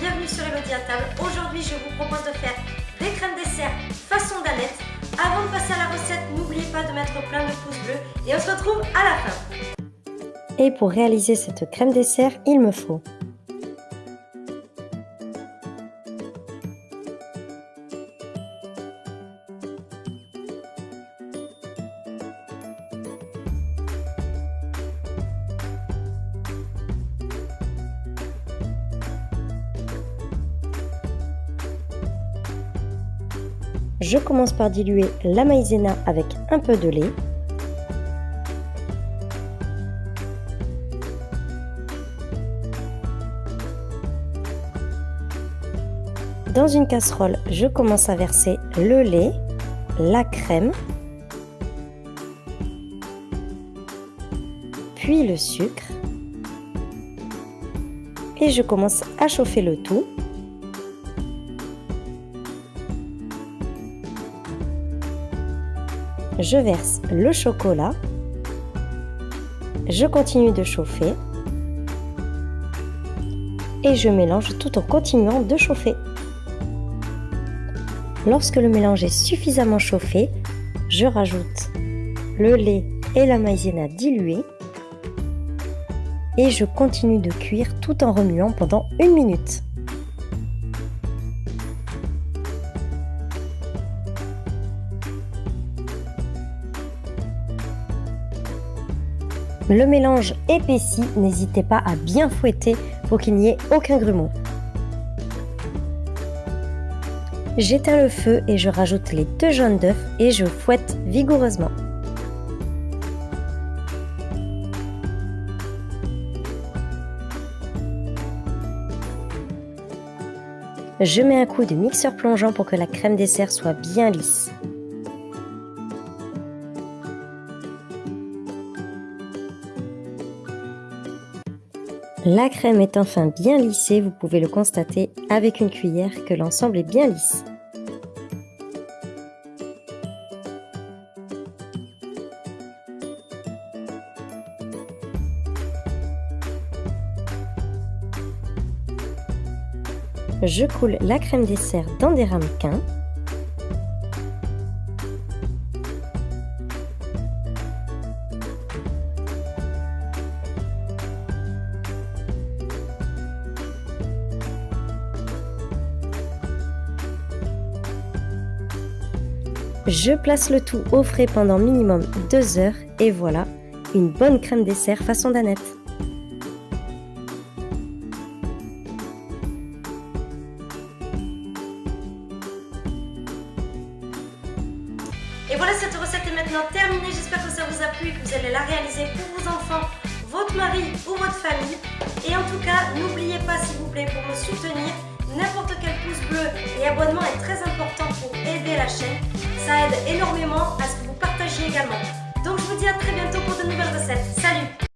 bienvenue sur Elodie à table. Aujourd'hui, je vous propose de faire des crèmes dessert façon danette. Avant de passer à la recette, n'oubliez pas de mettre plein de pouces bleus et on se retrouve à la fin. Et pour réaliser cette crème dessert, il me faut Je commence par diluer la maïzena avec un peu de lait. Dans une casserole, je commence à verser le lait, la crème, puis le sucre. Et je commence à chauffer le tout. Je verse le chocolat, je continue de chauffer et je mélange tout en continuant de chauffer. Lorsque le mélange est suffisamment chauffé, je rajoute le lait et la maïzena diluée et je continue de cuire tout en remuant pendant une minute. Le mélange épaissi, n'hésitez pas à bien fouetter pour qu'il n'y ait aucun grumeau. J'éteins le feu et je rajoute les deux jaunes d'œufs et je fouette vigoureusement. Je mets un coup de mixeur plongeant pour que la crème dessert soit bien lisse. La crème est enfin bien lissée, vous pouvez le constater avec une cuillère que l'ensemble est bien lisse. Je coule la crème dessert dans des ramequins Je place le tout au frais pendant minimum 2 heures et voilà, une bonne crème dessert façon danette. Et voilà, cette recette est maintenant terminée. J'espère que ça vous a plu et que vous allez la réaliser pour vos enfants, votre mari ou votre famille. Et en tout cas, n'oubliez pas, s'il vous plaît, pour me soutenir, n'importe quel pouce bleu et abonnement est très important pour aider la chaîne. Ça aide énormément à ce que vous partagez également. Donc je vous dis à très bientôt.